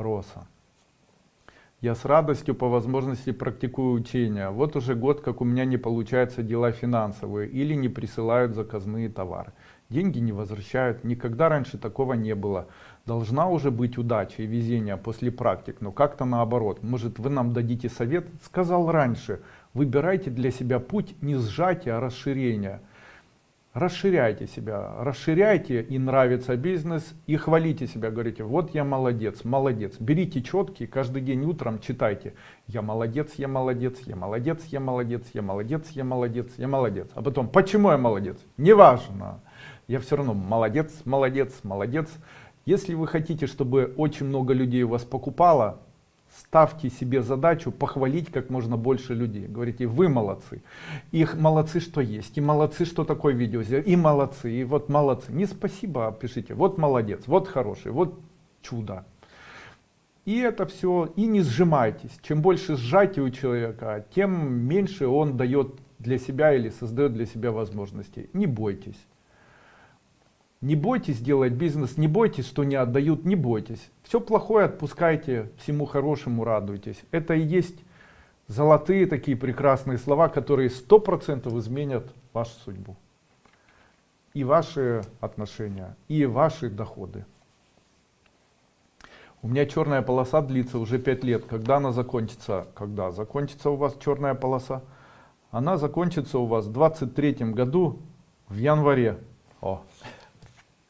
Роса. Я с радостью по возможности практикую учения. Вот уже год, как у меня не получаются дела финансовые или не присылают заказные товары. Деньги не возвращают. Никогда раньше такого не было. Должна уже быть удача и везение после практик, но как-то наоборот. Может вы нам дадите совет? Сказал раньше, выбирайте для себя путь не сжатия, а расширения. Расширяйте себя, расширяйте и нравится бизнес, и хвалите себя, говорите, вот я молодец, молодец. Берите четкие, каждый день утром читайте, я молодец, я молодец, я молодец, я молодец, я молодец, я молодец, я молодец. А потом, почему я молодец? Неважно, я все равно молодец, молодец, молодец. Если вы хотите, чтобы очень много людей вас покупало, ставьте себе задачу похвалить как можно больше людей. Говорите, вы молодцы. Их молодцы, что есть. И молодцы, что такое видео. И молодцы. И вот молодцы. Не спасибо, а пишите. Вот молодец, вот хороший, вот чудо. И это все. И не сжимайтесь. Чем больше сжатия у человека, тем меньше он дает для себя или создает для себя возможностей. Не бойтесь. Не бойтесь делать бизнес, не бойтесь, что не отдают, не бойтесь. Все плохое отпускайте, всему хорошему радуйтесь. Это и есть золотые такие прекрасные слова, которые сто процентов изменят вашу судьбу. И ваши отношения, и ваши доходы. У меня черная полоса длится уже 5 лет. Когда она закончится? Когда закончится у вас черная полоса? Она закончится у вас в 23 году в январе. О.